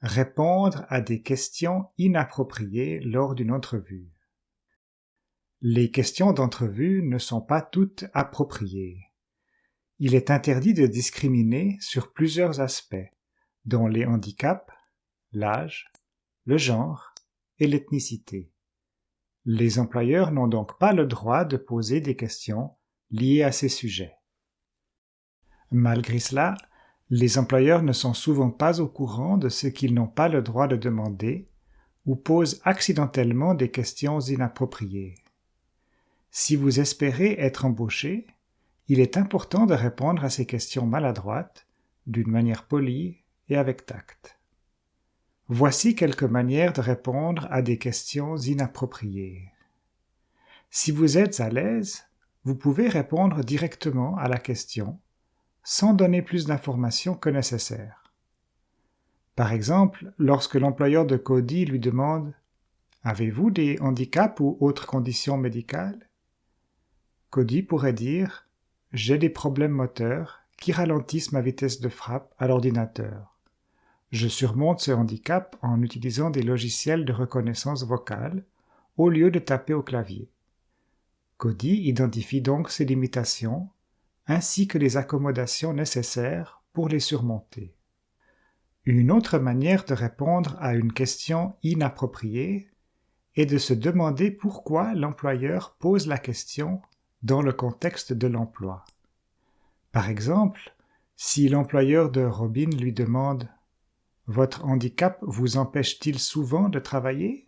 Répondre à des questions inappropriées lors d'une entrevue. Les questions d'entrevue ne sont pas toutes appropriées. Il est interdit de discriminer sur plusieurs aspects, dont les handicaps, l'âge, le genre et l'ethnicité. Les employeurs n'ont donc pas le droit de poser des questions liées à ces sujets. Malgré cela, les employeurs ne sont souvent pas au courant de ce qu'ils n'ont pas le droit de demander ou posent accidentellement des questions inappropriées. Si vous espérez être embauché, il est important de répondre à ces questions maladroites d'une manière polie et avec tact. Voici quelques manières de répondre à des questions inappropriées. Si vous êtes à l'aise, vous pouvez répondre directement à la question sans donner plus d'informations que nécessaire. Par exemple, lorsque l'employeur de Cody lui demande « Avez-vous des handicaps ou autres conditions médicales ?» Cody pourrait dire « J'ai des problèmes moteurs qui ralentissent ma vitesse de frappe à l'ordinateur. Je surmonte ce handicap en utilisant des logiciels de reconnaissance vocale au lieu de taper au clavier. » Cody identifie donc ses limitations ainsi que les accommodations nécessaires pour les surmonter. Une autre manière de répondre à une question inappropriée est de se demander pourquoi l'employeur pose la question dans le contexte de l'emploi. Par exemple, si l'employeur de Robin lui demande « Votre handicap vous empêche-t-il souvent de travailler ?»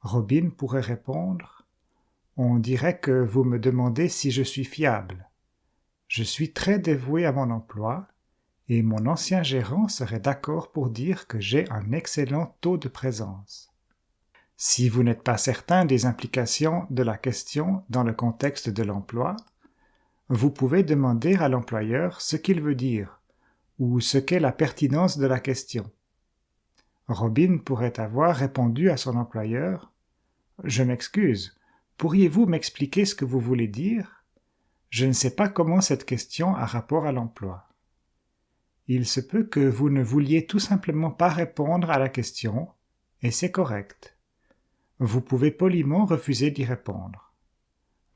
Robin pourrait répondre « On dirait que vous me demandez si je suis fiable. Je suis très dévoué à mon emploi et mon ancien gérant serait d'accord pour dire que j'ai un excellent taux de présence. Si vous n'êtes pas certain des implications de la question dans le contexte de l'emploi, vous pouvez demander à l'employeur ce qu'il veut dire ou ce qu'est la pertinence de la question. Robin pourrait avoir répondu à son employeur « Je m'excuse, pourriez-vous m'expliquer ce que vous voulez dire? Je ne sais pas comment cette question a rapport à l'emploi. Il se peut que vous ne vouliez tout simplement pas répondre à la question, et c'est correct. Vous pouvez poliment refuser d'y répondre.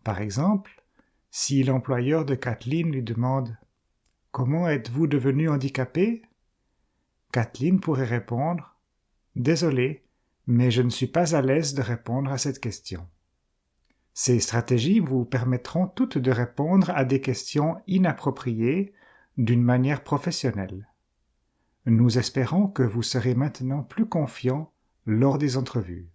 Par exemple, si l'employeur de Kathleen lui demande « Comment êtes-vous devenu handicapé ?» Kathleen pourrait répondre « Désolé, mais je ne suis pas à l'aise de répondre à cette question. » Ces stratégies vous permettront toutes de répondre à des questions inappropriées d'une manière professionnelle. Nous espérons que vous serez maintenant plus confiant lors des entrevues.